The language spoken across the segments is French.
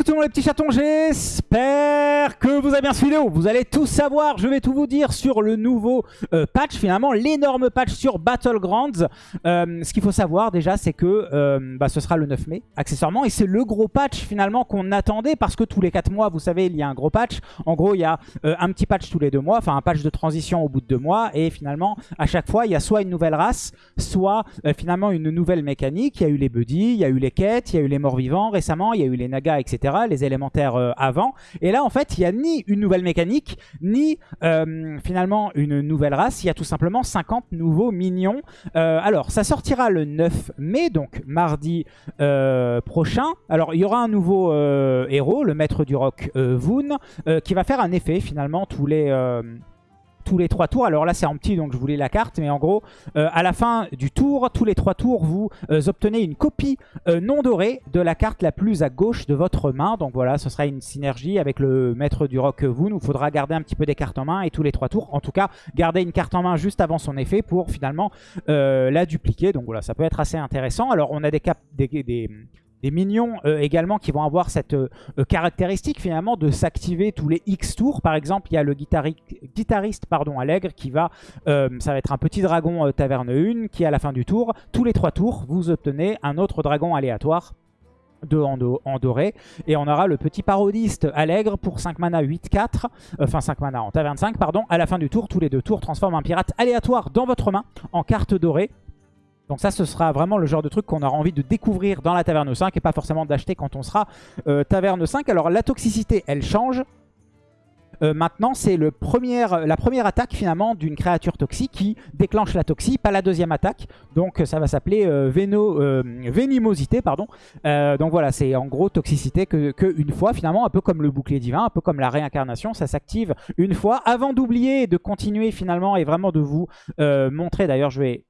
Coucou tout le monde les petits chatons, j'espère que vous avez bien suivi. Vous allez tout savoir, je vais tout vous dire sur le nouveau euh, patch, finalement l'énorme patch sur Battlegrounds. Euh, ce qu'il faut savoir déjà c'est que euh, bah, ce sera le 9 mai accessoirement et c'est le gros patch finalement qu'on attendait parce que tous les 4 mois vous savez il y a un gros patch. En gros il y a un petit patch tous les 2 mois, enfin un patch de transition au bout de 2 mois et finalement à chaque fois il y a soit une nouvelle race, soit finalement une nouvelle mécanique. Il y a eu les buddies, il y a eu les quêtes, il y a eu les morts vivants récemment, il y a eu les nagas etc. Les élémentaires avant. Et là en fait il n'y a ni une nouvelle mécanique, ni euh, finalement une nouvelle race. Il y a tout simplement 50 nouveaux minions. Euh, alors, ça sortira le 9 mai, donc mardi euh, prochain. Alors, il y aura un nouveau héros, le maître du rock Voon, qui va faire un effet finalement tous les tous les trois tours. Alors là, c'est en petit, donc je voulais la carte. Mais en gros, euh, à la fin du tour, tous les trois tours, vous euh, obtenez une copie euh, non dorée de la carte la plus à gauche de votre main. Donc voilà, ce sera une synergie avec le maître du rock vous. Il faudra garder un petit peu des cartes en main et tous les trois tours. En tout cas, garder une carte en main juste avant son effet pour finalement la dupliquer. Donc voilà, ça peut être assez intéressant. Alors on a des, cap des des minions euh, également qui vont avoir cette euh, euh, caractéristique finalement de s'activer tous les X tours. Par exemple, il y a le guitariste pardon, Allègre qui va, ça va être un petit dragon taverne 1 qui à la fin du tour, tous les 3 tours, vous obtenez un autre dragon aléatoire de en, doré. Et on aura le petit parodiste Allègre pour 5 mana 8-4, enfin 5 mana en taverne 5, pardon. À la fin du tour, tous les deux tours transforment un pirate aléatoire dans votre main en carte dorée. Donc ça, ce sera vraiment le genre de truc qu'on aura envie de découvrir dans la Taverne 5 et pas forcément d'acheter quand on sera euh, Taverne 5. Alors la toxicité, elle change. Euh, maintenant, c'est la première attaque finalement d'une créature toxique qui déclenche la toxie, pas la deuxième attaque. Donc ça va s'appeler euh, Vénimosité. Pardon. donc voilà, c'est en gros toxicité que, fois finalement, un peu comme le bouclier divin, un peu comme la réincarnation, ça s'active une fois. Avant d'oublier de continuer finalement et vraiment de vous montrer, d'ailleurs je vais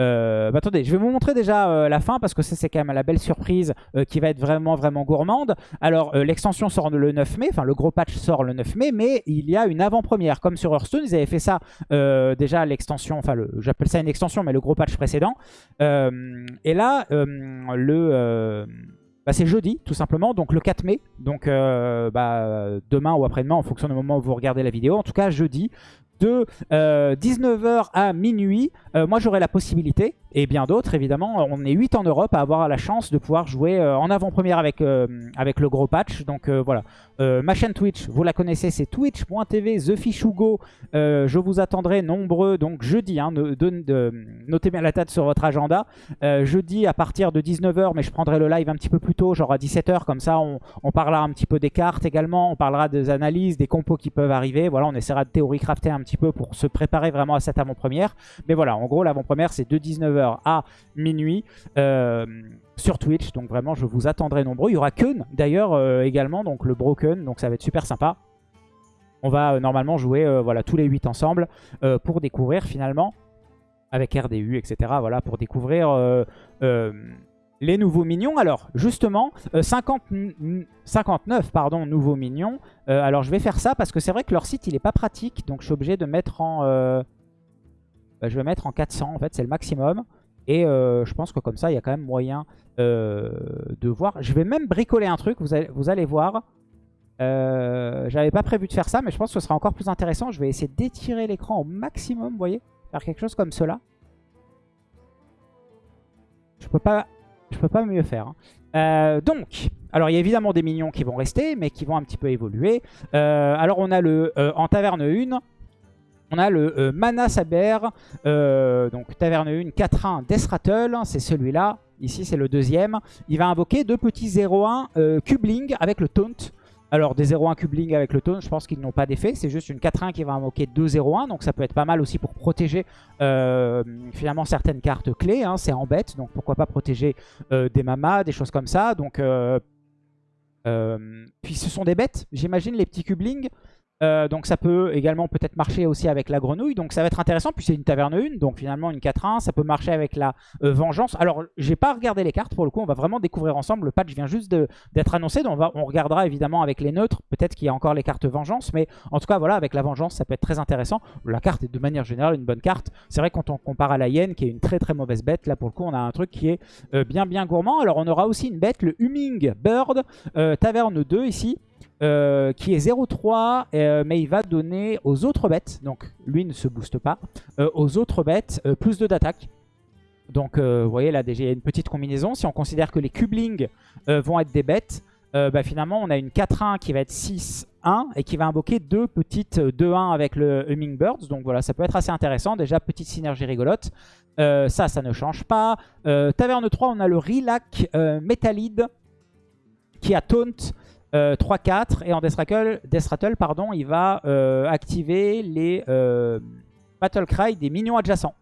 euh, bah attendez, je vais vous montrer déjà euh, la fin parce que ça c'est quand même la belle surprise euh, qui va être vraiment vraiment gourmande. Alors l'extension sort le 9 mai, enfin le gros patch sort le 9 mai, mais il y a une avant-première. Comme sur Hearthstone, ils avaient fait ça déjà l'extension, enfin j'appelle ça une extension, mais le gros patch précédent. et là, le... Bah, c'est jeudi tout simplement, donc le 4 mai, donc bah, demain ou après-demain en fonction du moment où vous regardez la vidéo. En tout cas jeudi, de 19h à minuit, moi j'aurai la possibilité et bien d'autres évidemment. On est 8 en Europe à avoir la chance de pouvoir jouer euh, en avant-première avec, euh, avec le gros patch. Donc euh, voilà, ma chaîne Twitch, vous la connaissez, c'est twitch.tv TheFishugo. je vous attendrai nombreux, donc jeudi, hein, notez bien la date sur votre agenda. jeudi à partir de 19h, mais je prendrai le live un petit peu plus tôt, genre à 17h, comme ça on, on parlera un petit peu des cartes également, on parlera des analyses, des compos qui peuvent arriver. Voilà, on essaiera de théorie crafter un petit peu pour se préparer vraiment à cette avant-première. Mais voilà, en gros l'avant-première c'est de 19h à minuit euh, sur Twitch. Donc vraiment, je vous attendrai nombreux. Il y aura Kun d'ailleurs euh, également, donc le Broken. Donc ça va être super sympa. On va euh, normalement jouer voilà, tous les 8 ensemble pour découvrir finalement, avec RDU, etc. Voilà, pour découvrir les nouveaux minions. Alors, justement, 50, 59 pardon, nouveaux minions. alors, je vais faire ça parce que c'est vrai que leur site, il est pas pratique. Donc, je suis obligé de mettre en... Bah, je vais mettre en 400, en fait, c'est le maximum. Et euh, je pense que comme ça, il y a quand même moyen euh, de voir. Je vais même bricoler un truc, vous allez, vous allez voir. Euh, J'avais pas prévu de faire ça, mais je pense que ce sera encore plus intéressant. Je vais essayer d'étirer l'écran au maximum, vous voyez Faire quelque chose comme cela. Je peux pas, je peux pas mieux faire. Hein. Donc, alors il y a évidemment des minions qui vont rester, mais qui vont un petit peu évoluer. alors on a le en taverne 1, on a le euh, Mana Saber, euh, donc Taverne 1, 4-1 Death Rattle, c'est celui-là. Ici, c'est le deuxième. Il va invoquer deux petits 0-1 euh, Cubling avec le Taunt. Alors, des 0-1 Cubling avec le Taunt, je pense qu'ils n'ont pas d'effet. C'est juste une 4-1 qui va invoquer 2-0-1. Donc, ça peut être pas mal aussi pour protéger finalement certaines cartes clés. Hein. c'est en bête, donc pourquoi pas protéger des mamas, des choses comme ça. Donc, puis ce sont des bêtes, j'imagine, les petits Cubling. Euh, donc ça peut également peut-être marcher aussi avec la grenouille. Donc ça va être intéressant. Puis c'est une taverne 1. Donc finalement une 4-1. Ça peut marcher avec la euh, vengeance. Alors j'ai pas regardé les cartes pour le coup. On va vraiment découvrir ensemble. Le patch vient juste d'être annoncé. Donc on, va, regardera évidemment avec les neutres. Peut-être qu'il y a encore les cartes vengeance. Mais en tout cas voilà avec la vengeance ça peut être très intéressant. La carte est de manière générale une bonne carte. C'est vrai quand on compare à la hyène qui est une très très mauvaise bête. Là pour le coup on a un truc qui est euh, bien bien gourmand. Alors on aura aussi une bête. Le Humming Bird. taverne 2 ici. Euh, qui est 0-3, euh, mais il va donner aux autres bêtes, donc lui ne se booste pas, euh, aux autres bêtes plus 2 d'attaque. Donc vous voyez là déjà il y a une petite combinaison. Si on considère que les cublings vont être des bêtes, bah, finalement on a une 4-1 qui va être 6-1 et qui va invoquer deux petites 2-1 avec le Hummingbirds. Donc voilà, ça peut être assez intéressant. Déjà, petite synergie rigolote. ça, ça ne change pas. Taverne 3, on a le Relac Metallide qui a Taunt. 3-4 euh, et en Death Rattle, pardon, il va euh, activer les euh, Battle Cry des minions adjacents.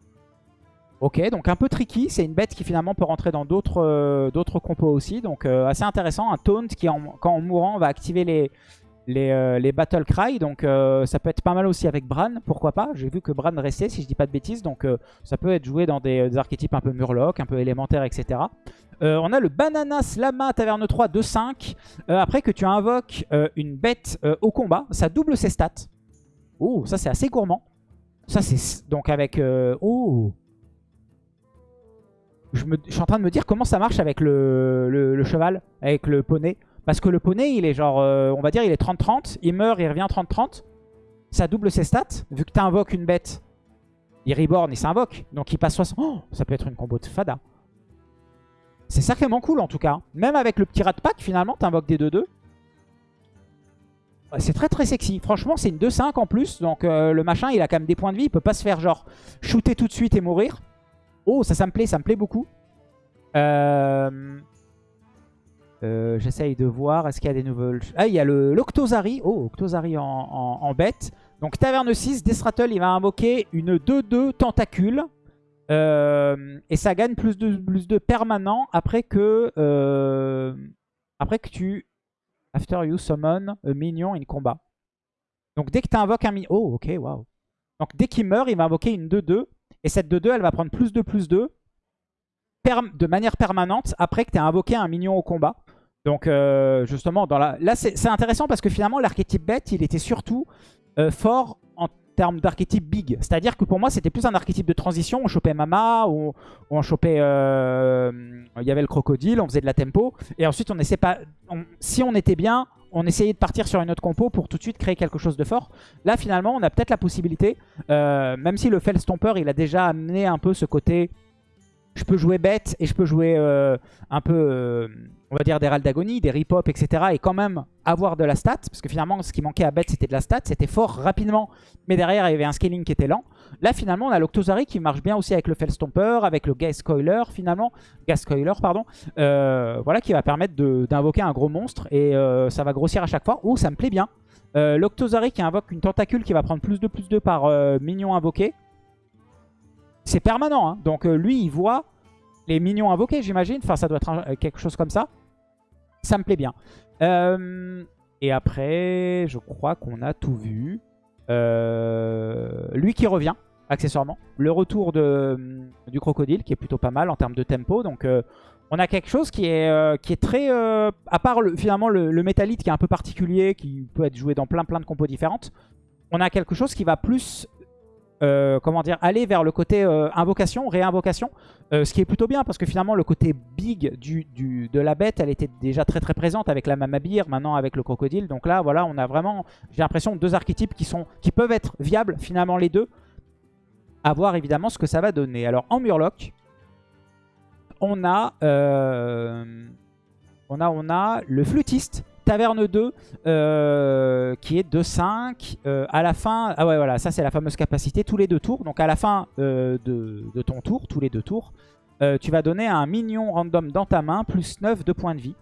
Ok, donc un peu tricky, c'est une bête qui finalement peut rentrer dans d'autres compos aussi, donc assez intéressant. Un taunt qui, en, quand en mourant, va activer les, les, les, Battle Cry. Donc ça peut être pas mal aussi avec Bran, pourquoi pas. J'ai vu que Bran restait, si je dis pas de bêtises. Donc ça peut être joué dans des, archétypes un peu Murloc, un peu élémentaire, etc. Euh, on a le Bananas Lama Taverne 3 de 5. Euh, après que tu invoques euh, une bête au combat, ça double ses stats. Oh, ça c'est assez gourmand. Ça c'est donc avec... oh je, suis en train de me dire comment ça marche avec le, cheval, avec le poney. Parce que le poney, il est genre, on va dire, il est 30-30. Il meurt, il revient 30-30. Ça double ses stats. Vu que tu invoques une bête, il reborn, il s'invoque. Donc il passe 60. Oh, ça peut être une combo de fada. C'est sacrément cool en tout cas. Même avec le petit rat pack, finalement, t'invoques des 2-2. C'est très très sexy. Franchement, c'est une 2-5 en plus. Donc euh, le machin, il a quand même des points de vie. Il peut pas se faire genre shooter tout de suite et mourir. Oh, ça, ça me plaît. Ça me plaît beaucoup. Euh, euh, j'essaye de voir. Est-ce qu'il y a des nouvelles... Ah, il y a l'Octozari. Oh, Octozari en, bête. Donc Taverne 6, Desrattle, il va invoquer une 2-2 tentacule. Euh, et ça gagne plus de, plus de permanent après que, euh, après que tu... After you summon a minion in combat. Donc dès que tu invoques un minion... Oh, ok, waouh. Donc dès qu'il meurt, il va invoquer une 2-2. Et cette 2-2, elle va prendre plus de plus 2 de manière permanente après que tu aies invoqué un minion au combat. Donc euh, justement, dans la... là c'est intéressant parce que finalement l'archétype bête, il était surtout fort en termes d'archétype big. C'est-à-dire que pour moi, c'était plus un archétype de transition. On chopait Mama, on chopait... Euh, il y avait le crocodile, on faisait de la tempo. Et ensuite, on essaie pas... si on était bien, on essayait de partir sur une autre compo pour tout de suite créer quelque chose de fort. Là, finalement, on a peut-être la possibilité, euh, même si le Fellstomper, il a déjà amené un peu ce côté je peux jouer bête et je peux jouer euh, un peu, euh, on va dire, des d'agonie, des rip-hop, etc. Et quand même avoir de la stat. Parce que finalement, ce qui manquait à bête, c'était de la stat. C'était fort rapidement. Mais derrière, il y avait un scaling qui était lent. Là, finalement, on a l'Octozari qui marche bien aussi avec le Fellstomper, avec le Gas Coiler, finalement. Gas Coiler, pardon. Euh, voilà, qui va permettre d'invoquer un gros monstre. Et ça va grossir à chaque fois. Oh, ça me plaît bien. L'Octozari qui invoque une tentacule qui va prendre plus de plus de par minion invoqué. C'est permanent, hein. donc euh, lui, il voit les minions invoqués, j'imagine. Enfin, ça doit être euh, quelque chose comme ça. Ça me plaît bien. Euh, et après, je crois qu'on a tout vu. lui qui revient, accessoirement. Le retour du crocodile, qui est plutôt pas mal en termes de tempo. Donc, on a quelque chose qui est, très... à part le, finalement le, le qui est un peu particulier, qui peut être joué dans plein plein de compos différentes. On a quelque chose qui va plus euh, comment dire, aller vers le côté euh, invocation, réinvocation, euh, ce qui est plutôt bien parce que finalement le côté big du, de la bête, elle était déjà très très présente avec la mamabir, maintenant avec le crocodile. Donc là, voilà, on a vraiment, j'ai l'impression, deux archétypes qui, sont, qui peuvent être viables finalement les deux. À voir évidemment ce que ça va donner. Alors en Murloc, on a, on a, on a le flûtiste Taverne 2 euh, qui est 2-5. Euh, à la fin, ah ouais voilà, ça c'est la fameuse capacité, tous les deux tours. Donc à la fin euh, de, ton tour, tous les deux tours, tu vas donner un minion random dans ta main, plus 9 de points de vie.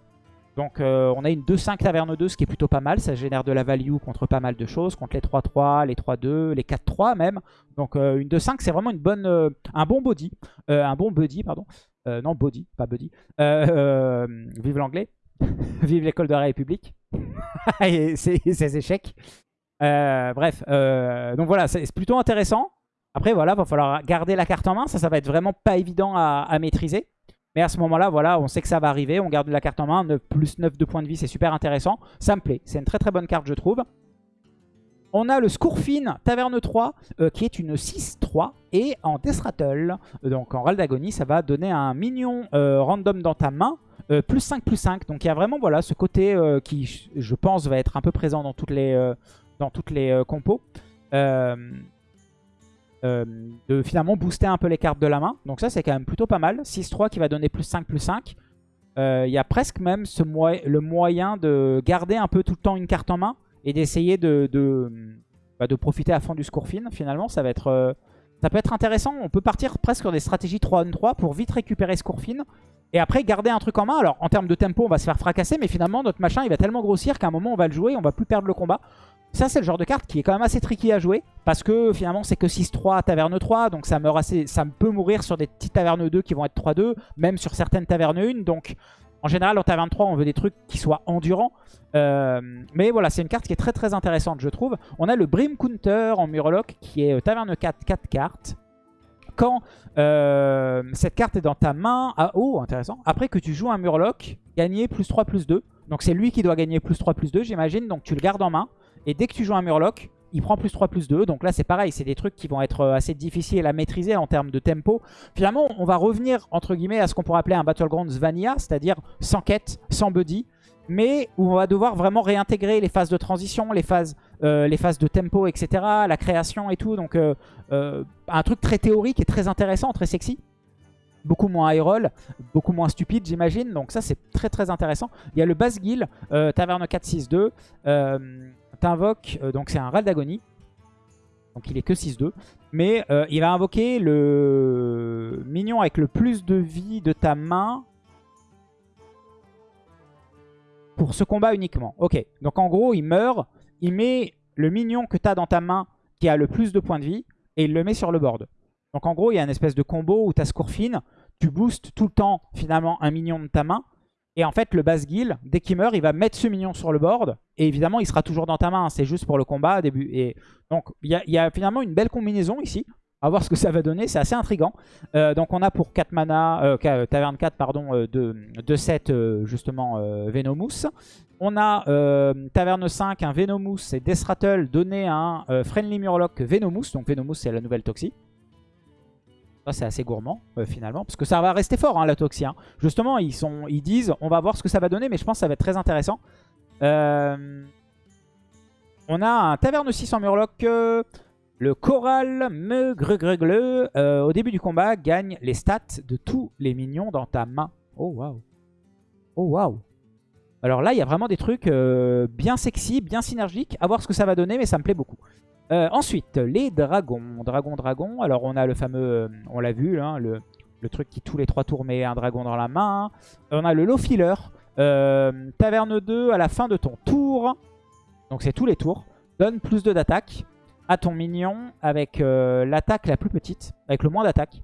Donc on a une 2-5 Taverne 2, ce qui est plutôt pas mal. Ça génère de la value contre pas mal de choses, contre les 3-3, les 3-2, les 4-3 même. Donc une 2-5 c'est vraiment une bonne, un bon body. un bon buddy, pardon. non, body, pas buddy. vive l'anglais. Vive l'école de la République. et ses, échecs. Euh, bref, euh, donc voilà, c'est plutôt intéressant. Après, voilà, va falloir garder la carte en main. Ça, ça va être vraiment pas évident à, maîtriser. Mais à ce moment-là, voilà, on sait que ça va arriver. On garde la carte en main. 9, plus 9 de points de vie, c'est super intéressant. Ça me plaît. C'est une très très bonne carte, je trouve. On a le Scourfin Taverne 3, euh, qui est une 6-3. Et en Death Rattle, donc en Râle d'agonie, ça va donner un mignon random dans ta main. Plus 5, plus 5. Donc il y a vraiment voilà, ce côté qui, je pense, va être un peu présent dans toutes les, dans toutes les euh, compos. Euh, euh, de finalement booster un peu les cartes de la main. Donc ça, c'est quand même plutôt pas mal. 6-3 qui va donner plus 5, plus 5. Il y a presque même le moyen de garder un peu tout le temps une carte en main et d'essayer de, de, bah, profiter à fond du score fin. Finalement, ça va être... ça peut être intéressant. On peut partir presque sur des stratégies 3 3 pour vite récupérer score fin. Et après, garder un truc en main. Alors, en termes de tempo, on va se faire fracasser. Mais finalement, notre machin, il va tellement grossir qu'à un moment, on va le jouer. On va plus perdre le combat. Ça, c'est le genre de carte qui est quand même assez tricky à jouer. Parce que finalement, c'est que 6-3, taverne 3. Donc ça meurt assez, ça peut mourir sur des petites tavernes 2 qui vont être 3-2. Même sur certaines tavernes 1. Donc en général, en taverne 3, on veut des trucs qui soient endurants. Euh, mais voilà, c'est une carte qui est très très intéressante, je trouve. On a le Brim Counter en Murloc qui est euh, taverne 4, 4 cartes. Quand euh, cette carte est dans ta main, ah, oh intéressant, après que tu joues un Murloc, gagner plus 3, plus 2. Donc c'est lui qui doit gagner plus 3, plus 2, j'imagine. Donc tu le gardes en main. Et dès que tu joues un Murloc, il prend plus 3, plus 2. Donc là, c'est pareil. C'est des trucs qui vont être euh, assez difficiles à maîtriser en termes de tempo. Finalement, on va revenir, entre guillemets, à ce qu'on pourrait appeler un Battlegrounds Vanilla, c'est-à-dire sans quête, sans buddy, mais où on va devoir vraiment réintégrer les phases de transition, les phases, euh, de tempo, etc., la création et tout. Donc, euh, un truc très théorique et très intéressant, très sexy beaucoup moins high roll, beaucoup moins stupide j'imagine. Donc ça c'est très très intéressant. Il y a le Basgil, euh, Taverne 4-6-2. Euh, T'invoques, euh, donc c'est un Ral d'agonie. Donc il est que 6-2. Mais euh, il va invoquer le mignon avec le plus de vie de ta main pour ce combat uniquement. Ok, donc en gros il meurt, il met le mignon que tu as dans ta main qui a le plus de points de vie et il le met sur le board. Donc en gros, il y a une espèce de combo où tu as Scourfine, tu boostes tout le temps finalement un mignon de ta main. Et en fait, le Basgil, dès qu'il meurt, il va mettre ce mignon sur le board. Et évidemment, il sera toujours dans ta main. Hein. C'est juste pour le combat. Début. Et donc, il y, a finalement une belle combinaison ici. À voir ce que ça va donner. C'est assez intriguant. Euh, donc, on a pour 4 mana, euh, euh, Taverne 4, pardon, de, de 7, justement, Venomous. On a Taverne 5, un Venomous et Death Rattle donné un Friendly Murloc Venomous. Donc, Venomous, c'est la nouvelle Toxie c'est assez gourmand euh, finalement, parce que ça va rester fort hein, la Toxie. Hein. Justement, ils, disent, on va voir ce que ça va donner, mais je pense que ça va être très intéressant. Euh, on a un Taverne 6 en Murloc. Euh, le Coral Meugregregle, au début du combat, gagne les stats de tous les minions dans ta main. Oh waouh. Oh waouh. Alors là, il y a vraiment des trucs bien sexy, bien synergiques. À voir ce que ça va donner, mais ça me plaît beaucoup. Euh, ensuite, les dragons. Dragon, dragon. Alors, on a le fameux, euh, on l'a vu, hein, le, truc qui tous les trois tours met un dragon dans la main. On a le low filler. Euh, taverne 2 à la fin de ton tour. Donc, c'est tous les tours. Donne plus de d'attaque à ton mignon avec l'attaque la plus petite, avec le moins d'attaque.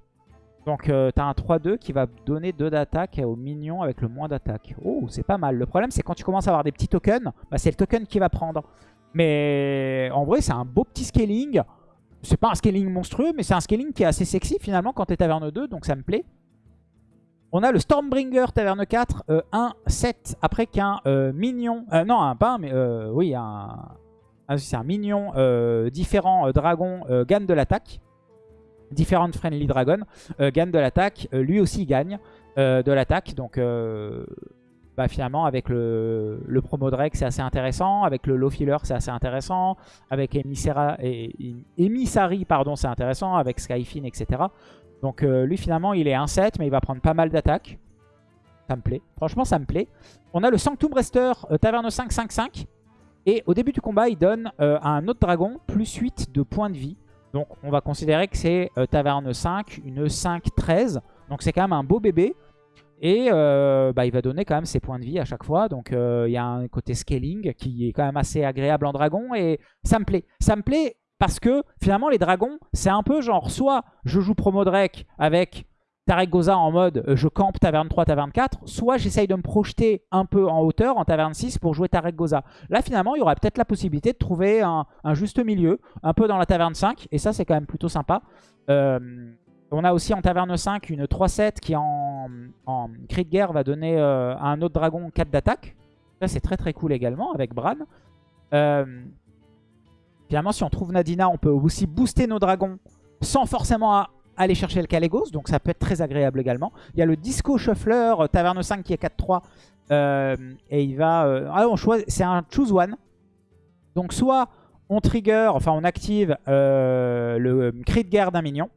Donc, tu as un 3-2 qui va donner 2 d'attaque au mignon avec le moins d'attaque. Oh, c'est pas mal. Le problème, c'est quand tu commences à avoir des petits tokens, bah, c'est le token qui va prendre. Mais en vrai, c'est un beau petit scaling. C'est pas un scaling monstrueux, mais c'est un scaling qui est assez sexy finalement quand t'es Taverne 2, donc ça me plaît. On a le Stormbringer Taverne 4, 1, 7, après qu'un euh. Euh, non, un pas, mais euh, oui, un... c'est un mignon différent dragon gagne de l'attaque. Different Friendly Dragon gagne de l'attaque. lui aussi gagne de l'attaque, donc bah, finalement avec le, promo Drake c'est assez intéressant, avec le low filler c'est assez intéressant, avec Emissary pardon c'est intéressant, avec Skyfin etc. Donc euh, lui finalement il est 1-7 mais il va prendre pas mal d'attaques. Ça me plaît, franchement ça me plaît. On a le Sanctum Rester euh, Taverne 5-5-5 et au début du combat il donne euh, à un autre dragon plus 8 de points de vie. Donc on va considérer que c'est Taverne 5, une 5-13. Donc c'est quand même un beau bébé. Et euh, bah, il va donner quand même ses points de vie à chaque fois. Donc euh, il y a un côté scaling qui est quand même assez agréable en dragon. Et ça me plaît. Ça me plaît parce que finalement les dragons, c'est un peu genre soit je joue promo Drake avec Tarek Goza en mode euh, je campe taverne 3, taverne 4, soit j'essaye de me projeter un peu en hauteur en taverne 6 pour jouer Tarek Goza. Là finalement il y aura peut-être la possibilité de trouver un, juste milieu, un peu dans la taverne 5, et ça c'est quand même plutôt sympa. Euh, on a aussi en taverne 5 une 3-7 qui en, cri de guerre va donner euh, à un autre dragon 4 d'attaque. Ça c'est très très cool également avec Bran. finalement si on trouve Nadina on peut aussi booster nos dragons sans forcément aller chercher le Calegos, donc ça peut être très agréable également. Il y a le Disco Shuffler euh, Taverne 5 qui est 4-3, euh, et il va... Euh, ah, on choisit, c'est un choose one. Donc soit on trigger, enfin on active le cri de guerre d'un minion,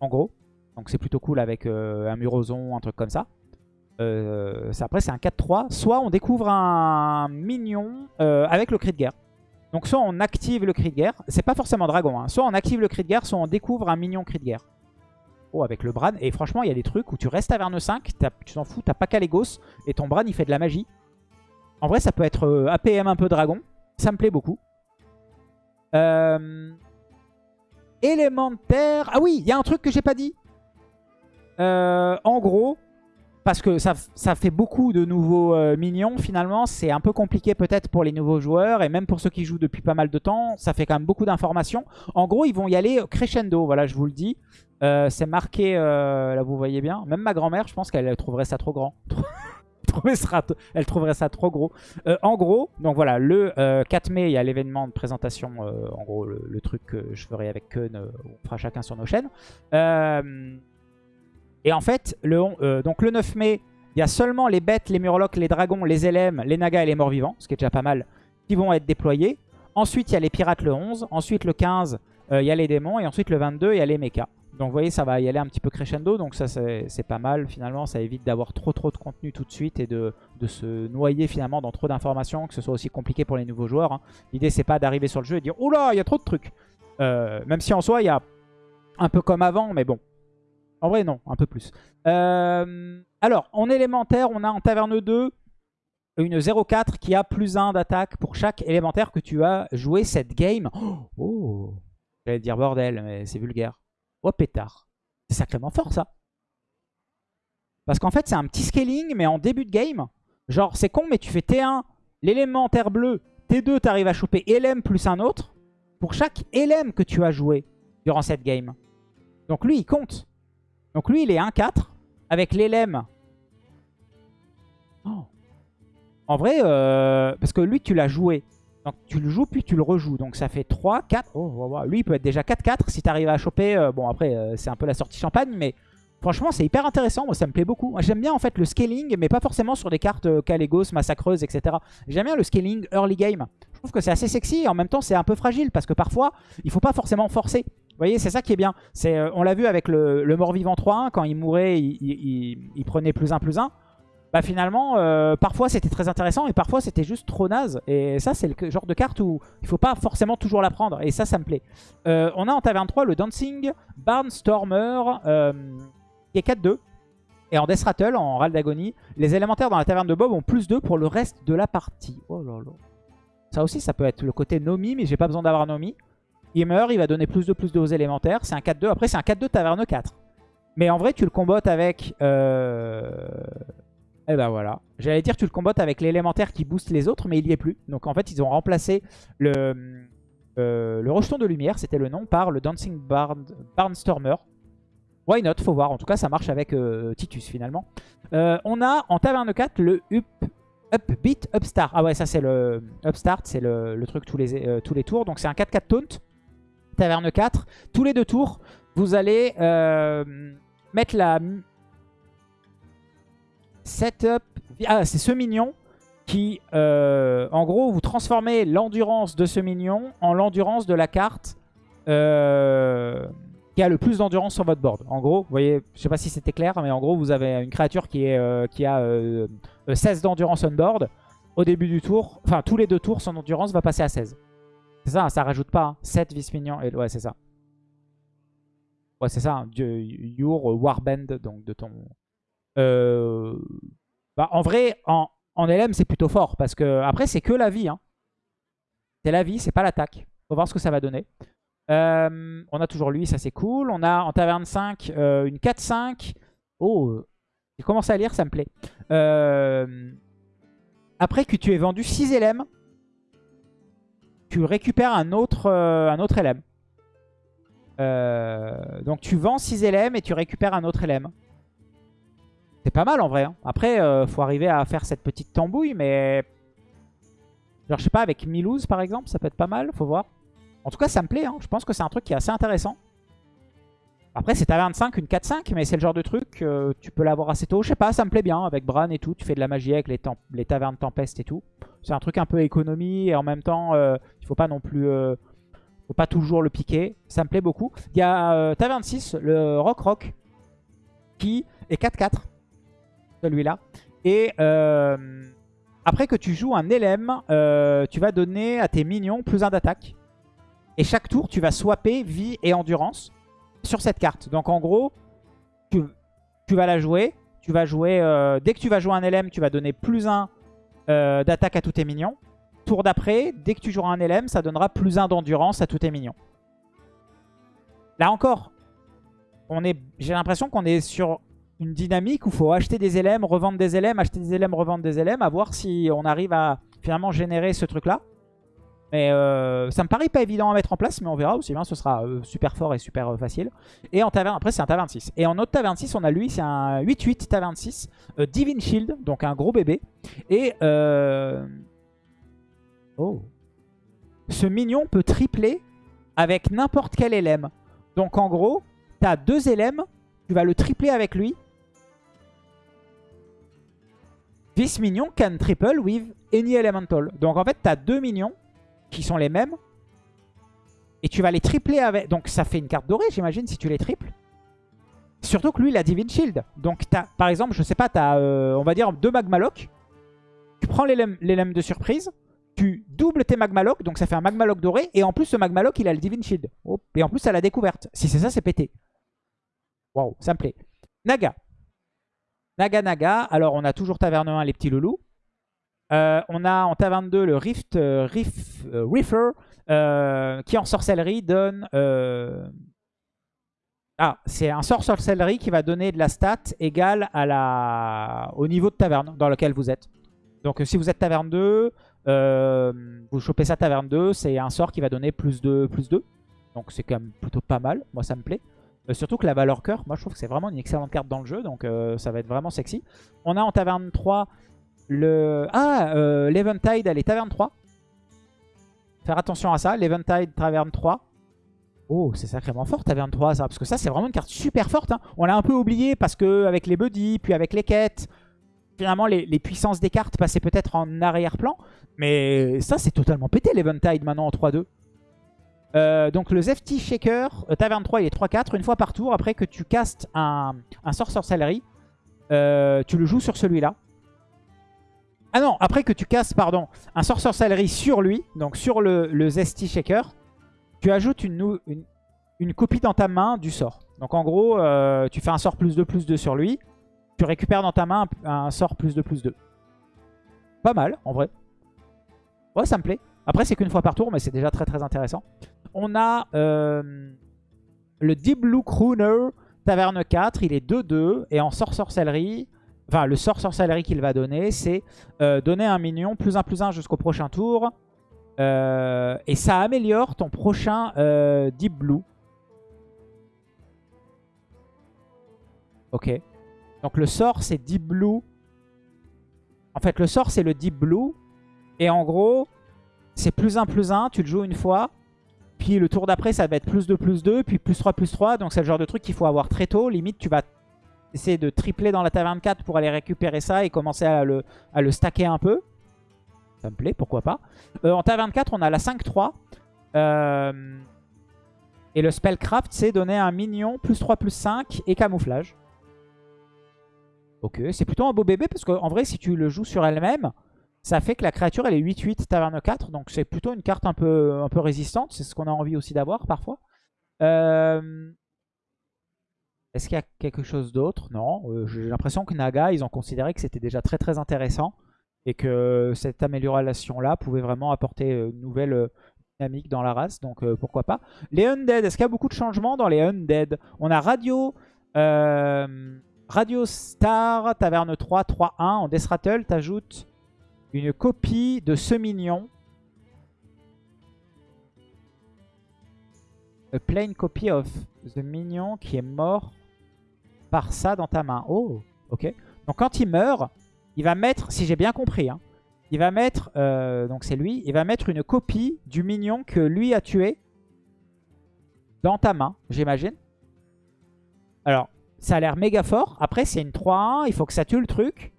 en gros. Donc c'est plutôt cool avec un Muroson, un truc comme ça. après c'est un 4-3. Soit on découvre un minion avec le cri de guerre. Donc soit on active le cri de guerre, c'est pas forcément dragon, hein. soit on active le cri de guerre, soit on découvre un minion cri de guerre. Avec le Bran. Et franchement, il y a des trucs où tu restes à Verne 5, tu t'en fous, t'as pas Calegos, et ton Bran il fait de la magie. En vrai, ça peut être euh, APM un peu dragon. Ça me plaît beaucoup. Euh... Élémentaire. Ah oui, il y a un truc que j'ai pas dit. Euh, en gros, parce que ça, fait beaucoup de nouveaux minions finalement. C'est un peu compliqué peut-être pour les nouveaux joueurs et même pour ceux qui jouent depuis pas mal de temps. Ça fait quand même beaucoup d'informations. En gros, ils vont y aller crescendo, voilà, je vous le dis. Euh, c'est marqué, euh, là vous voyez bien. Même ma grand-mère, je pense qu'elle trouverait ça trop grand. elle trouverait ça trop gros. en gros, donc voilà, le 4 mai, il y a l'événement de présentation, en gros, le, truc que je ferai avec Keun, on fera chacun sur nos chaînes. Et en fait, le, euh, donc le 9 mai, il y a seulement les bêtes, les murlocs, les dragons, les LM, les nagas et les morts-vivants, ce qui est déjà pas mal, qui vont être déployés. Ensuite, il y a les pirates le 11. Ensuite, le 15, euh, il y a les démons. Et ensuite, le 22, il y a les mechas. Donc vous voyez, ça va y aller un petit peu crescendo. Donc ça, c'est pas mal finalement. Ça évite d'avoir trop trop de contenu tout de suite et de, se noyer finalement dans trop d'informations, que ce soit aussi compliqué pour les nouveaux joueurs. Hein. L'idée, c'est pas d'arriver sur le jeu et dire « Oula, il y a trop de trucs euh, Même si en soi, il y a un peu comme avant, mais bon, en vrai, non, un peu plus. Euh, alors, en élémentaire, on a en taverne 2 une 0-4 qui a plus 1 d'attaque pour chaque élémentaire que tu as joué cette game. Oh, oh J'allais dire bordel, mais c'est vulgaire. Oh pétard. C'est sacrément fort ça. Parce qu'en fait, c'est un petit scaling, mais en début de game. Genre, c'est con, mais tu fais T1, l'élémentaire bleu. T2, tu arrives à choper LM plus un autre. Pour chaque LM que tu as joué durant cette game. Donc lui, il compte. Donc lui, il est 1-4 avec l'élème. Oh. En vrai, euh, parce que lui, tu l'as joué. Donc tu le joues, puis tu le rejoues. Donc ça fait 3, 4. Oh, lui, il peut être déjà 4-4 si tu arrives à choper. Euh, bon, après, euh, c'est un peu la sortie champagne, mais franchement, c'est hyper intéressant. Moi, ça me plaît beaucoup. J'aime bien en fait le scaling, mais pas forcément sur des cartes Calegos, Massacreuse, etc. J'aime bien le scaling early game. Je trouve que c'est assez sexy et en même temps, c'est un peu fragile parce que parfois, il faut pas forcément forcer. Vous voyez, c'est ça qui est bien. Euh, on l'a vu avec le, mort-vivant 3-1, quand il mourait, il, prenait plus 1, plus 1. Bah finalement, euh, parfois c'était très intéressant et parfois c'était juste trop naze. Et ça, c'est le genre de carte où il faut pas forcément toujours la prendre. Et ça, ça me plaît. Euh, on a en taverne 3 le Dancing Barnstormer, qui est 4-2. Et en Death Rattle, en Râle d'Agonie, les élémentaires dans la taverne de Bob ont plus 2 pour le reste de la partie. Oh là là. Ça aussi, ça peut être le côté Nomi, mais j'ai pas besoin d'avoir Nomi. Il meurt, il va donner plus de plus de aux élémentaires. C'est un 4-2. Après, c'est un 4-2 taverne 4. Mais en vrai, tu le combattes avec... Euh... Eh ben voilà. J'allais dire tu le combattes avec l'élémentaire qui booste les autres, mais il y est plus. Donc en fait, ils ont remplacé le, euh, le rejeton de lumière, c'était le nom, par le Dancing Barn... Barnstormer. Why not? Faut voir. En tout cas, ça marche avec euh, Titus finalement. Euh, on a en taverne 4 le Up, Upbeat Upstart. Ah ouais, ça c'est le Upstart, c'est le, le, truc tous les, tous les tours. Donc c'est un 4-4 taunt. Taverne 4. Tous les deux tours, vous allez mettre la setup. Ah, c'est ce mignon qui, euh, en gros, vous transformez l'endurance de ce mignon en l'endurance de la carte euh, qui a le plus d'endurance sur votre board. En gros, vous voyez, je sais pas si c'était clair, mais en gros, vous avez une créature qui, qui a 16 d'endurance on board. Au début du tour, enfin tous les deux tours, son endurance va passer à 16. C'est ça, ça rajoute pas. 7 hein. vice-minions. Ouais, c'est ça. Ouais, c'est ça. Hein. Your Warband, donc de ton... Euh... Bah, en vrai, en, en LM, c'est plutôt fort. Parce que après, c'est que la vie. Hein. C'est la vie, c'est pas l'attaque. Faut voir ce que ça va donner. Euh, on a toujours lui, ça c'est cool. On a en taverne 5 euh, une 4-5 Oh, j'ai commencé à lire, ça me plaît. Après que tu aies vendu 6 LM, tu récupères un autre, un autre LM. Donc tu vends 6 LM et tu récupères un autre LM. C'est pas mal en vrai. Hein. Après, il faut arriver à faire cette petite tambouille, mais... Genre, je sais pas, avec Milouz par exemple, ça peut être pas mal, faut voir. En tout cas, ça me plaît. Hein. Je pense que c'est un truc qui est assez intéressant. Après, c'est taverne 5, une 4-5, mais c'est le genre de truc, euh, tu peux l'avoir assez tôt. Je sais pas, ça me plaît bien avec Bran et tout. Tu fais de la magie avec les, les tavernes tempête et tout. C'est un truc un peu économie et en même temps, euh, il faut pas non plus... Euh, faut pas toujours le piquer. Ça me plaît beaucoup. Il y a Taverne 6, le Rock Rock, qui est 4-4. Celui-là. Et après que tu joues un LM, tu vas donner à tes minions plus un d'attaque. Et chaque tour, tu vas swapper vie et endurance sur cette carte. Donc en gros, tu, vas la jouer. Tu vas jouer euh, dès que tu vas jouer un LM, tu vas donner plus 1 euh, d'attaque à tous tes minions. Tour d'après, dès que tu joueras un LM, ça donnera plus 1 d'endurance à tous tes minions. Là encore, j'ai l'impression qu'on est sur une dynamique où il faut acheter des LM, revendre des LM, acheter des LM, revendre des LM, à voir si on arrive à finalement générer ce truc-là. Mais euh, ça me paraît pas évident à mettre en place, mais on verra aussi bien. Ce sera euh, super fort et super euh, facile. Et en taverne, après c'est un taverne 6. Et en autre taverne 6, on a lui, c'est un 8-8 taverne 6. Divine Shield, donc un gros bébé. Et... Oh. Ce mignon peut tripler avec n'importe quel LM. Donc en gros, tu as deux LM, tu vas le tripler avec lui. This minion can triple with any elemental. Donc en fait, tu as deux minions qui sont les mêmes. Et tu vas les tripler avec... Donc ça fait une carte dorée, j'imagine, si tu les triples. Surtout que lui, il a Divine Shield. Donc as, par exemple, je sais pas, tu as, euh, on va dire, deux Magmaloc. Tu prends les de surprise. Tu doubles tes Magmaloc, donc ça fait un Magmaloc doré. Et en plus, ce Magmaloc, il a le Divine Shield. et en plus, ça la découverte. Si c'est ça, c'est pété. Waouh, ça me plaît. Naga. Naga Naga. Alors, on a toujours Taverne 1, les petits loulous. Euh, on a en taverne 2 le Rift euh, Riff, euh, Reefer qui en sorcellerie donne... Ah, c'est un sort sorcellerie qui va donner de la stat égale à la... au niveau de taverne dans lequel vous êtes. Donc si vous êtes taverne 2, vous chopez ça taverne 2, c'est un sort qui va donner plus 2, plus 2. Donc c'est quand même plutôt pas mal, moi ça me plaît. Surtout que la valeur cœur, moi je trouve que c'est vraiment une excellente carte dans le jeu, donc ça va être vraiment sexy. On a en taverne 3 le... Ah, euh, l'Eventide, elle est taverne 3. Faire attention à ça. L'Eventide, taverne 3. Oh, c'est sacrément fort, taverne 3, ça. Parce que ça, c'est vraiment une carte super forte. Hein. On l'a un peu oublié parce que avec les buddies, puis avec les quêtes, finalement, les, puissances des cartes passaient peut-être en arrière-plan. Mais ça, c'est totalement pété, l'Eventide, maintenant en 3-2. Euh, donc le Zefty Shaker, euh, taverne 3, il est 3-4, une fois par tour. Après que tu castes un, un sort sorcellerie, tu le joues sur celui-là. Ah non, après que tu casses, pardon, un sort sorcellerie sur lui, donc sur le, Zesty Shaker, tu ajoutes une, copie dans ta main du sort. Donc en gros, euh, tu fais un sort plus 2, plus 2 sur lui. Tu récupères dans ta main un, sort plus 2, plus 2. Pas mal, en vrai. Ouais, ça me plaît. Après, c'est qu'une fois par tour, mais c'est déjà très très intéressant. On a euh, le Deep Blue Crooner, Taverne 4. Il est 2-2. Et en sort sorcellerie, Enfin, le sort sorcellerie qu'il va donner, c'est euh, donner un minion plus 1 plus 1 jusqu'au prochain tour. Euh, et ça améliore ton prochain Deep Blue. Ok. Donc le sort, c'est Deep Blue. En fait, le sort, c'est le Deep Blue. Et en gros, c'est plus 1 plus 1. Tu le joues une fois. Puis le tour d'après, ça va être plus 2 plus 2. Puis plus 3 plus 3. Donc c'est le genre de truc qu'il faut avoir très tôt. Limite, tu vas essayer de tripler dans la taverne 4 pour aller récupérer ça et commencer à le, à le stacker un peu. Ça me plaît, pourquoi pas. Euh, en taverne 4, on a la 5-3. Euh, et le spellcraft, c'est donner un minion plus 3 plus 5 et camouflage. Ok, c'est plutôt un beau bébé parce qu'en vrai, si tu le joues sur elle-même, ça fait que la créature, elle est 8-8 taverne 4. Donc c'est plutôt une carte un peu, un peu résistante. C'est ce qu'on a envie aussi d'avoir parfois. Euh, est-ce qu'il y a quelque chose d'autre? Non. Euh, j'ai l'impression que Naga, ils ont considéré que c'était déjà très très intéressant et que cette amélioration-là pouvait vraiment apporter une nouvelle euh, dynamique dans la race, donc euh, pourquoi pas. Les Undead, est-ce qu'il y a beaucoup de changements dans les Undead? On a Radio, Radio Star, Taverne 3, 3-1. En Death Rattle, t'ajoutes une copie de ce mignon. A plain copy of the minion qui est mort par ça dans ta main. Oh, ok. Donc quand il meurt, il va mettre, si j'ai bien compris, hein, il va mettre, euh, donc c'est lui, il va mettre une copie du mignon que lui a tué dans ta main, j'imagine. Alors, ça a l'air méga fort. Après, c'est une 3-1, il faut que ça tue le truc.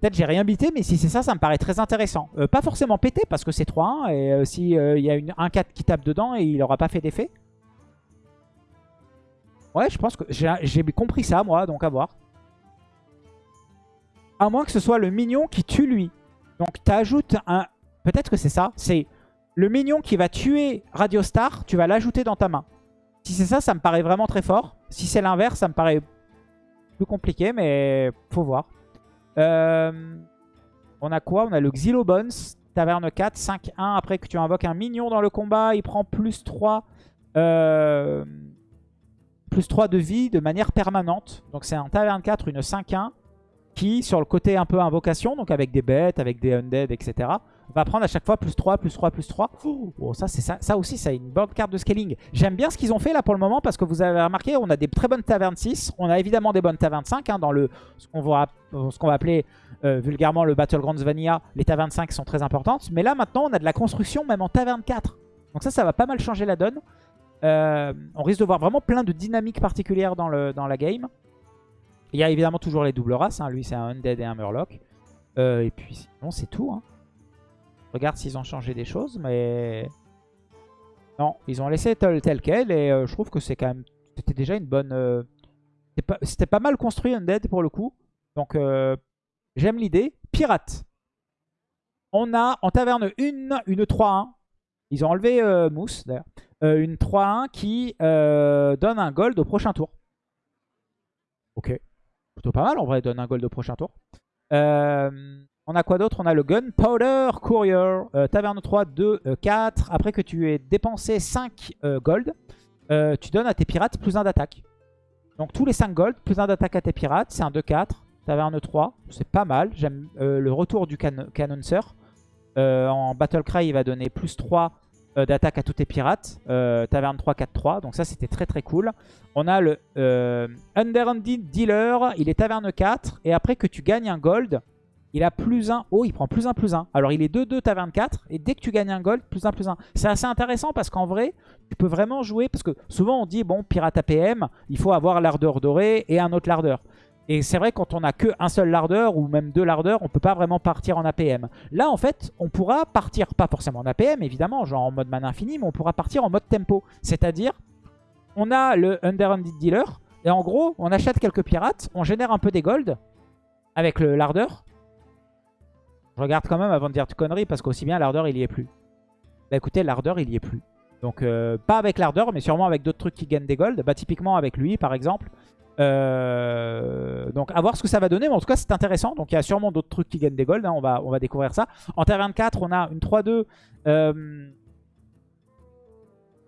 Peut-être j'ai rien bité, mais si c'est ça, ça me paraît très intéressant. Euh, pas forcément pété, parce que c'est 3-1, et euh, s'il y a un 4 qui tape dedans, et il n'aura pas fait d'effet. Ouais, je pense que j'ai compris ça, moi, donc à voir. À moins que ce soit le mignon qui tue lui. Donc tu ajoutes un... Peut-être que c'est ça. C'est le mignon qui va tuer Radio Star, tu vas l'ajouter dans ta main. Si c'est ça, ça me paraît vraiment très fort. Si c'est l'inverse, ça me paraît plus compliqué, mais faut voir. Euh, on a quoi? On a le Xylobones, Taverne 4, 5-1. Après que tu invoques un mignon dans le combat, il prend plus 3, euh, plus 3 de vie de manière permanente. Donc c'est un Taverne 4, une 5-1 qui, sur le côté un peu invocation, donc avec des bêtes, avec des undead, etc., va prendre à chaque fois plus 3, plus 3, plus 3. Oh, ça, ça, ça aussi, ça a une bonne carte de scaling. J'aime bien ce qu'ils ont fait là pour le moment parce que vous avez remarqué, on a des très bonnes tavernes 6. On a évidemment des bonnes tavernes 5 hein, dans le, ce qu'on va, appeler euh, vulgairement le Battlegrounds Vanilla. Les tavernes 5 sont très importantes. Mais là, maintenant, on a de la construction même en taverne 4. Donc ça, ça va pas mal changer la donne. Euh, on risque de voir vraiment plein de dynamiques particulières dans, le, dans la game. Il y a évidemment toujours les doubles races. Hein. Lui, c'est un Undead et un Murloc. Euh, et puis sinon, c'est tout. Hein. Regarde s'ils ont changé des choses, mais... Non, ils ont laissé tel, tel quel. Et euh, je trouve que c'est quand même... C'était déjà une bonne... Euh, c'était pas, mal construit Undead pour le coup. Donc, j'aime l'idée. Pirate. On a en taverne une, une 3-1. Ils ont enlevé Mousse, d'ailleurs. une 3-1 qui donne un gold au prochain tour. Ok. Plutôt pas mal en vrai, donne un gold au prochain tour. Euh, on a quoi d'autre? On a le Gunpowder Courier, euh, Taverne 3, 2, 4. Après que tu aies dépensé 5 euh, gold, tu donnes à tes pirates plus 1 d'attaque. Donc tous les 5 gold, plus 1 d'attaque à tes pirates, c'est un 2-4. Taverne 3, c'est pas mal. J'aime le retour du can Canoncer. en Battle Cry, il va donner plus 3 euh, d'attaque à tous tes pirates. Euh, taverne 3, 4, 3. Donc ça, c'était très très cool. On a le euh, Underhanded Dealer. Il est taverne 4. Et après que tu gagnes un gold, il a plus 1. Oh, il prend plus 1, plus 1. Alors, il est 2-2 taverne 4. Et dès que tu gagnes un gold, plus 1, plus 1. C'est assez intéressant parce qu'en vrai, tu peux vraiment jouer. Parce que souvent, on dit, bon, pirate APM, il faut avoir l'ardeur dorée et un autre lardeur. Et c'est vrai, quand on n'a qu'un seul lardeur ou même deux lardeurs, on peut pas vraiment partir en APM. Là, en fait, on pourra partir, pas forcément en APM, évidemment, genre en mode mana infini, mais on pourra partir en mode tempo. C'est-à-dire, on a le Underhanded Dealer, et en gros, on achète quelques pirates, on génère un peu des gold avec le lardeur. Je regarde quand même avant de dire de conneries, parce qu'aussi bien l'ardeur, il y est plus. Bah écoutez, l'ardeur, il y est plus. Donc, euh, pas avec l'ardeur, mais sûrement avec d'autres trucs qui gagnent des gold. Bah, typiquement avec lui, par exemple. Euh, donc à voir ce que ça va donner, mais en tout cas c'est intéressant. Donc il y a sûrement d'autres trucs qui gagnent des golds, hein. on, va, on va découvrir ça. En terre 24, on a une 3-2. Euh,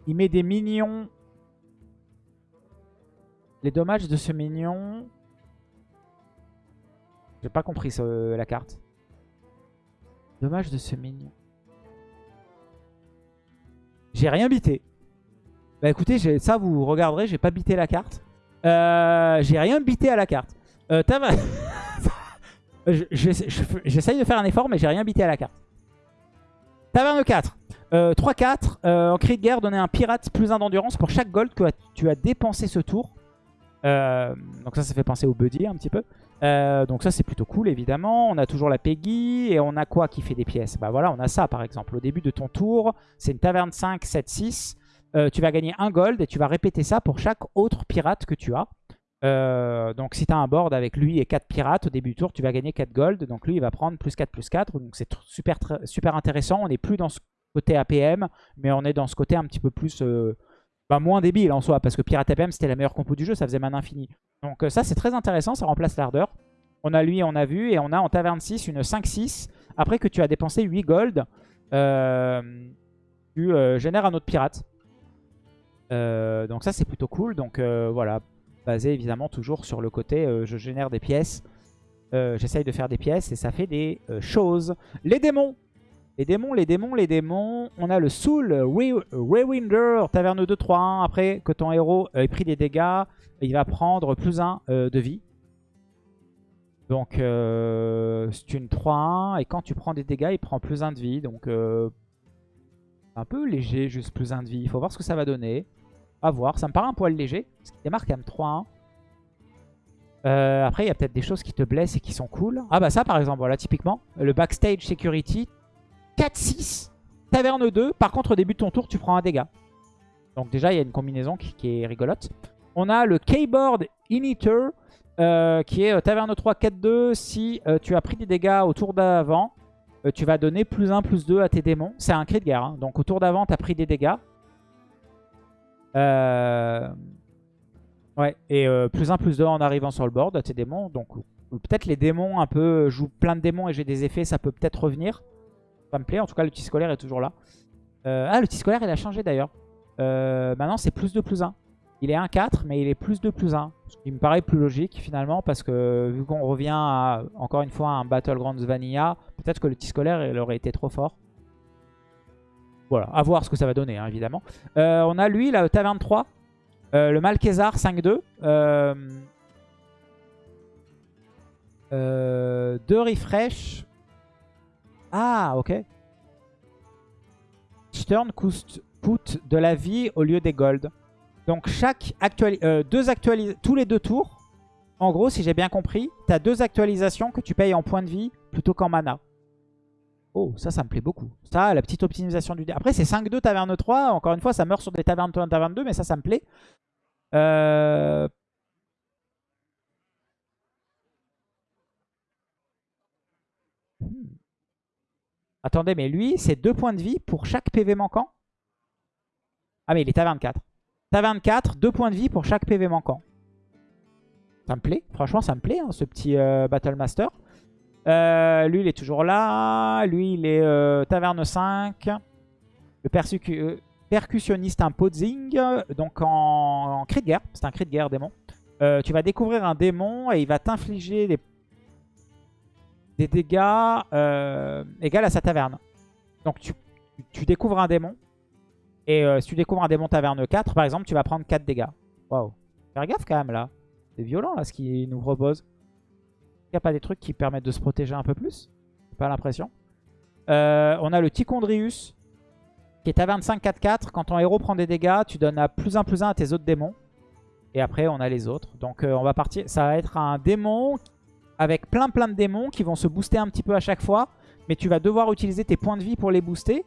il met des minions. Les dommages de ce minion... J'ai pas compris la carte. Dommage de ce minion. J'ai rien bité. Bah écoutez, ça vous regarderez, j'ai pas bité la carte. Euh, j'ai rien bité à la carte. Euh, J'essaye de faire un effort, mais j'ai rien bité à la carte. Taverne 4. 3-4. Euh, en cri de guerre, donner un pirate plus 1 d'endurance pour chaque gold que tu as dépensé ce tour. Donc ça, ça fait penser au buddy un petit peu. donc ça, c'est plutôt cool, évidemment. On a toujours la Peggy. Et on a quoi qui fait des pièces? Bah voilà, on a ça, par exemple. Au début de ton tour, c'est une taverne 5, 7, 6. Euh, tu vas gagner un gold et tu vas répéter ça pour chaque autre pirate que tu as. Euh, donc si tu as un board avec lui et 4 pirates au début du tour, tu vas gagner 4 gold. Donc lui, il va prendre plus 4, plus 4. Donc c'est super, intéressant. On n'est plus dans ce côté APM, mais on est dans ce côté un petit peu plus... Euh, bah, moins débile en soi, parce que Pirate APM, c'était la meilleure compo du jeu, ça faisait mana infini. Donc ça, c'est très intéressant, ça remplace l'ardeur. On a lui, on a vu, et on a en taverne 6 une 5-6. Après que tu as dépensé 8 gold, tu génères un autre pirate. Euh, donc ça c'est plutôt cool. Donc euh, voilà, basé évidemment toujours sur le côté euh, je génère des pièces. Euh, j'essaye de faire des pièces et ça fait des choses. Les démons Les démons, les démons, les démons. On a le Soul Rewinder, Taverne 2, 3, 1. Après que ton héros ait pris des dégâts, il va prendre plus 1 de vie. Donc c'est une 3-1 et quand tu prends des dégâts, il prend plus 1 de vie. Donc un peu léger, juste plus 1 de vie. Il faut voir ce que ça va donner. À voir. Ça me paraît un poil léger. Parce qu'il démarre quand même 3-1. Euh, après, il y a peut-être des choses qui te blessent et qui sont cool. Ah bah ça, par exemple, voilà, typiquement. Le Backstage Security. 4-6. Taverne 2. Par contre, au début de ton tour, tu prends un dégât. Donc déjà, il y a une combinaison qui, est rigolote. On a le Keyboard Inhibitor. Euh, qui est euh, Taverne 3, 4-2. Si tu as pris des dégâts au tour d'avant, tu vas donner plus 1, plus 2 à tes démons. C'est un cri de guerre. Hein. Donc au tour d'avant, tu as pris des dégâts. Euh, ouais, et euh, plus 1, plus 2 en arrivant sur le board à tes démons. Donc peut-être les démons un peu jouent plein de démons et j'ai des effets, ça peut peut-être revenir. Ça me plaît, en tout cas le petit scolaire est toujours là. Euh, ah, le petit scolaire il a changé d'ailleurs. maintenant c'est plus 2, plus 1. Il est 1-4, mais il est plus 2, plus 1. Ce qui me paraît plus logique finalement, parce que vu qu'on revient à, encore une fois à un Battlegrounds Vanilla, peut-être que le petit scolaire il aurait été trop fort. Voilà, à voir ce que ça va donner, hein, évidemment. Euh, on a lui, la Taverne 3. Euh, le Malkezar 5-2. Euh, euh, deux refresh. Ah, ok. Turn coûte, coûte de la vie au lieu des gold. Donc chaque deux actualisations, tous les deux tours, en gros, si j'ai bien compris, tu as deux actualisations que tu payes en points de vie plutôt qu'en mana. Oh, ça, ça me plaît beaucoup. Ça, la petite optimisation du dé. Après, c'est 5-2 taverne 3. Encore une fois, ça meurt sur des tavernes 1, taverne 2, mais ça, ça me plaît. Euh... Attendez, mais lui, c'est 2 points de vie pour chaque PV manquant Ah, mais il est taverne 4. Taverne 4, 2 points de vie pour chaque PV manquant. Ça me plaît. Franchement, ça me plaît, hein, ce petit euh, Battle Master. Euh, lui, il est toujours là. Lui, il est euh, Taverne 5. Le euh, percussionniste imposing. Donc en, cri de guerre. C'est un cri de guerre démon. tu vas découvrir un démon et il va t'infliger des, des dégâts égales à sa taverne. Donc tu, tu découvres un démon. Et si tu découvres un démon taverne 4, par exemple, tu vas prendre 4 dégâts. Waouh. Faire gaffe quand même là. C'est violent là ce qu'il nous propose. Il n'y a pas des trucs qui permettent de se protéger un peu plus? Pas l'impression. Euh, on a le Tichondrius, qui est à 25-4-4. Quand ton héros prend des dégâts, tu donnes à plus 1 plus 1 à tes autres démons. Et après, on a les autres. Donc, euh, on va partir. Ça va être un démon avec plein plein de démons qui vont se booster un petit peu à chaque fois. Mais tu vas devoir utiliser tes points de vie pour les booster.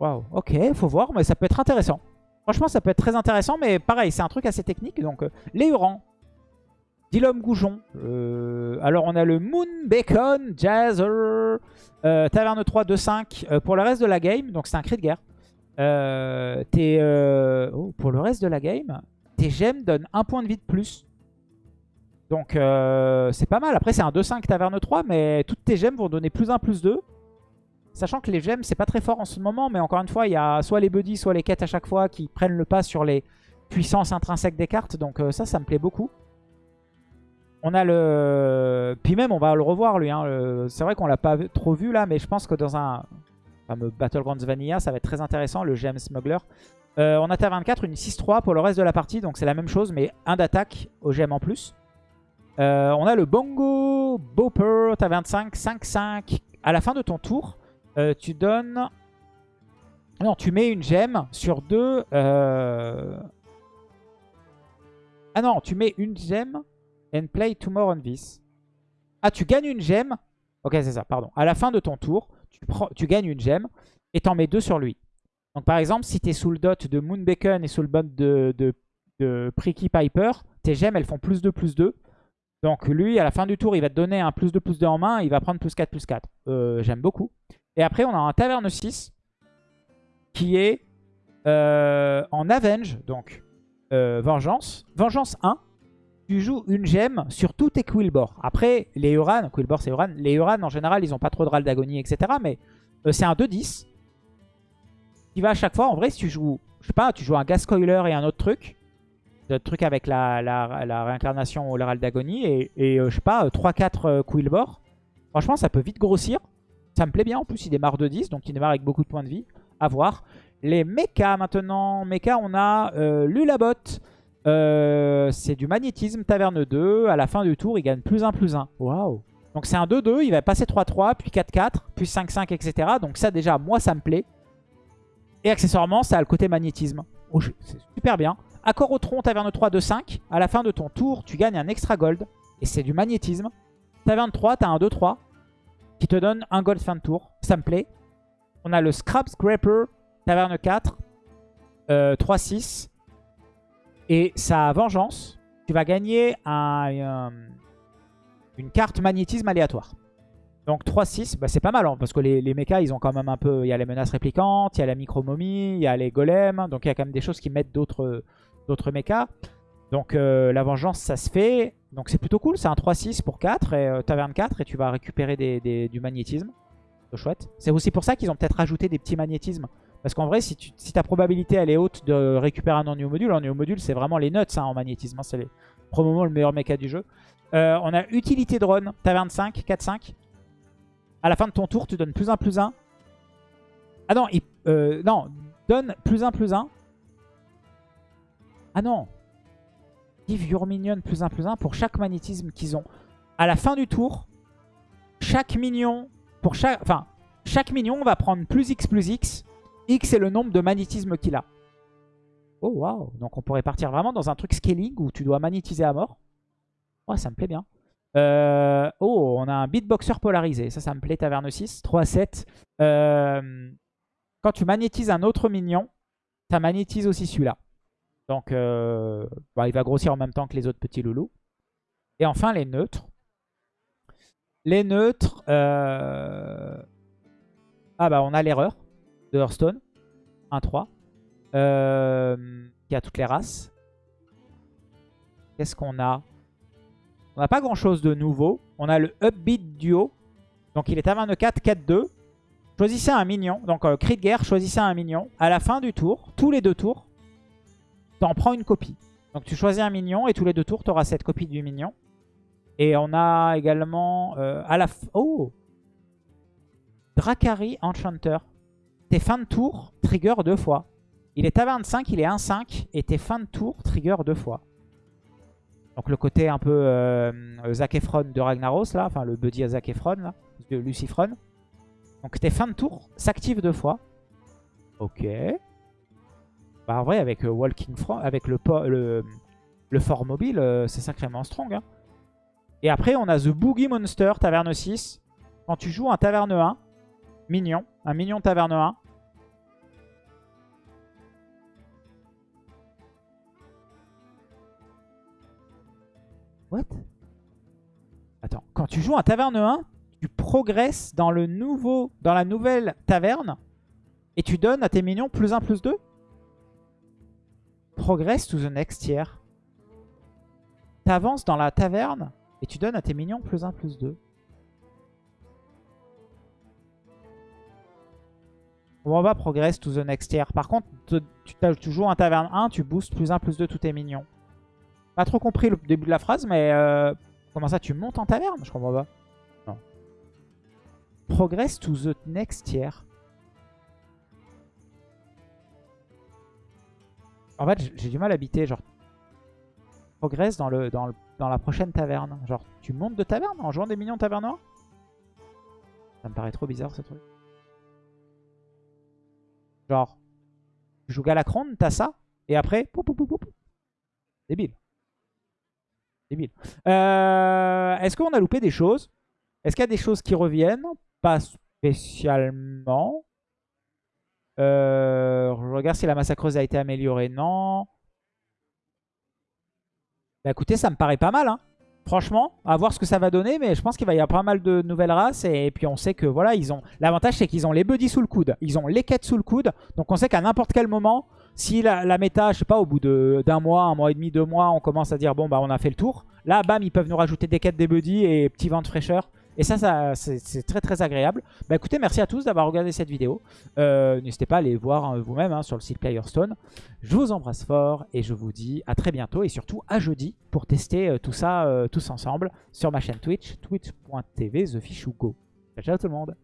Waouh, ok, faut voir, mais ça peut être intéressant. Franchement, ça peut être très intéressant, mais pareil, c'est un truc assez technique. Donc, euh, les Hurans, Dilom Goujon. Euh, alors on a le Moon Bacon Jazzer. Euh, Taverne 3 2-5 euh, pour le reste de la game. Donc c'est un cri de guerre. Oh, pour le reste de la game, tes gemmes donnent un point de vie de plus. Donc c'est pas mal. Après c'est un 2-5 Taverne 3, mais toutes tes gemmes vont donner plus 1, plus 2. Sachant que les gemmes, c'est pas très fort en ce moment, mais encore une fois, il y a soit les buddies, soit les quêtes à chaque fois qui prennent le pas sur les puissances intrinsèques des cartes. Donc ça, ça me plaît beaucoup. On a le... Puis même, on va le revoir, lui. Hein. C'est vrai qu'on l'a pas trop vu, là, mais je pense que dans un fameux Battlegrounds Vanilla, ça va être très intéressant, le GM Smuggler. Euh, on a ta 24, une 6-3 pour le reste de la partie, donc c'est la même chose, mais un d'attaque au GM en plus. Euh, on a le Bongo Bopper, ta 25, 5-5. À la fin de ton tour, euh, tu donnes... Non, tu mets une gemme sur deux... Ah non, tu mets une gemme And play two more on this. Ah, tu gagnes une gemme. Ok, c'est ça, pardon. À la fin de ton tour, tu, gagnes une gemme et t'en mets deux sur lui. Donc par exemple, si tu es sous le dot de Moonbacon et sous le dot de, de, de Pricky Piper, tes gemmes, elles font plus 2, plus 2. Donc lui, à la fin du tour, il va te donner un plus 2, plus 2 en main. Il va prendre plus 4, plus 4. Euh, J'aime beaucoup. Et après, on a un Taverne 6 qui est euh, en Avenge, donc euh, Vengeance. Vengeance 1 tu joues une gemme sur tous tes Quillbor. Après, les Uran, Quillbor c'est Uran, les Uran en général ils ont pas trop de râle d'agonie, etc. Mais c'est un 2-10 qui va à chaque fois. En vrai, si tu joues, je sais pas, tu joues un Gas Coiler et un autre truc, D'autres trucs avec la, la, la réincarnation l'Herald d'Agonie. Et, et euh, je sais pas, 3-4 euh, Quillbor. Franchement, ça peut vite grossir. Ça me plaît bien. En plus, il démarre de 10. Donc, il démarre avec beaucoup de points de vie. À voir. Les mechas maintenant. Mecha, on a euh, Lulabot. Euh, c'est du magnétisme, taverne 2. À la fin du tour, il gagne plus 1, plus 1. Waouh. Donc c'est un 2-2. Il va passer 3-3, puis 4-4, puis 5-5, etc. Donc ça, déjà, moi, ça me plaît. Et accessoirement, ça a le côté magnétisme. Oh, c'est super bien. Accord au tronc, taverne 3, 2-5. À la fin de ton tour, tu gagnes un extra gold. Et c'est du magnétisme. Taverne 3, t'as un 2-3 qui te donne un gold fin de tour. Ça me plaît. On a le Scrap Scraper, taverne 4, 3-6. Euh, Et sa vengeance, tu vas gagner un, une carte magnétisme aléatoire. Donc 3-6, bah c'est pas mal, hein, parce que les, les mechas, ils ont quand même un peu... Il y a les menaces réplicantes, il y a la micro-momie, il y a les golems, donc il y a quand même des choses qui mettent d'autres d'autres mechas. Donc euh, la vengeance, ça se fait. Donc c'est plutôt cool, c'est un 3-6 pour 4, et euh, taverne 4, et tu vas récupérer des, du magnétisme. C'est chouette. C'est aussi pour ça qu'ils ont peut-être rajouté des petits magnétismes. Parce qu'en vrai, si, tu, ta probabilité elle est haute de récupérer un ennui module, ennui module c'est vraiment les nuts hein, en magnétisme. Hein, c'est probablement le meilleur mecha du jeu. Euh, on a utilité drone, taverne 5, 4-5. À la fin de ton tour, tu donnes plus 1, plus 1. Ah non, non, donne plus 1, plus 1 ah non Give your minion plus 1 plus 1 pour chaque magnétisme qu'ils ont. À la fin du tour, chaque minion, pour chaque, enfin, chaque minion va prendre plus X plus X. X est le nombre de magnétismes qu'il a. Oh waouh Donc on pourrait partir vraiment dans un truc scaling où tu dois magnétiser à mort. Oh ça me plaît bien. Euh, oh on a un beatboxer polarisé. Ça ça me plaît taverne 6. 3 7. Euh, quand tu magnétises un autre minion, ça magnétise aussi celui-là. Donc, euh, bah, il va grossir en même temps que les autres petits loulous. Et enfin, les neutres. Les neutres... Euh, ah bah, on a l'erreur de Hearthstone. 1-3. Euh, qui a toutes les races. Qu'est-ce qu'on a? On n'a pas grand-chose de nouveau. On a le Upbeat Duo. Donc, il est à 24, 4-2. Choisissez un minion. Donc, cri de guerre, choisissez un minion. À la fin du tour, tous les deux tours, en prends une copie. Donc tu choisis un minion et tous les deux tours, tu auras cette copie du minion. Et on a également euh, à la... Oh Dracari Enchanter. Tes fins de tour, trigger deux fois. Il est à 25, il est 1-5. Et tes fins de tour, trigger deux fois. Donc le côté un peu euh, Efron de Ragnaros, là. Enfin, le buddy à Zac Efron, là. De Lucifron. Donc tes fins de tour s'activent deux fois. Ok. Bah en vrai avec euh, Walking Front, avec le, fort mobile, euh, c'est sacrément strong. Hein. Et après on a The Boogie Monster, taverne 6. Quand tu joues un taverne 1, mignon, un mignon taverne 1. What? Attends, quand tu joues un taverne 1, tu progresses dans dans la nouvelle taverne et tu donnes à tes minions plus 1, plus 2 Progress to the next tier. T'avances dans la taverne et tu donnes à tes minions plus 1, plus 2. On va progress to the next tier. Par contre, tu, tu, joues un taverne 1, tu boostes plus 1, plus 2 tous tes minions. Pas trop compris le début de la phrase, mais euh, comment ça, tu montes en taverne? Je comprends pas. Non. Progress to the next tier. En fait, j'ai du mal à habiter, genre, progresse dans, le, dans, dans la prochaine taverne. Genre, tu montes de taverne en jouant des minions taverne Ça me paraît trop bizarre, ce truc. Genre, tu joues Galacron, t'as ça, et après, pou, pou, pou, Débile. Débile. Euh, Est-ce qu'on a loupé des choses? Est-ce qu'il y a des choses qui reviennent? Pas spécialement. Euh, je regarde si la massacreuse a été améliorée. Non. Bah écoutez, ça me paraît pas mal. Hein. Franchement, à voir ce que ça va donner. Mais je pense qu'il va y avoir pas mal de nouvelles races. Et, puis on sait que voilà, ils ont. L'avantage, c'est qu'ils ont les buddies sous le coude. Ils ont les quêtes sous le coude. Donc on sait qu'à n'importe quel moment, si la, la, méta, je sais pas, au bout d'un mois, un mois et demi, deux mois, on commence à dire bon bah on a fait le tour. Là, bam, ils peuvent nous rajouter des quêtes des buddies et petit vent de fraîcheur. Et ça, c'est très très agréable. Bah écoutez, merci à tous d'avoir regardé cette vidéo. Euh, n'hésitez pas à aller voir hein, vous-même hein, sur le site Playerstone. Je vous embrasse fort et je vous dis à très bientôt et surtout à jeudi pour tester euh, tout ça tous ensemble sur ma chaîne Twitch, twitch.tv TheFishUgo. Ciao, ciao tout le monde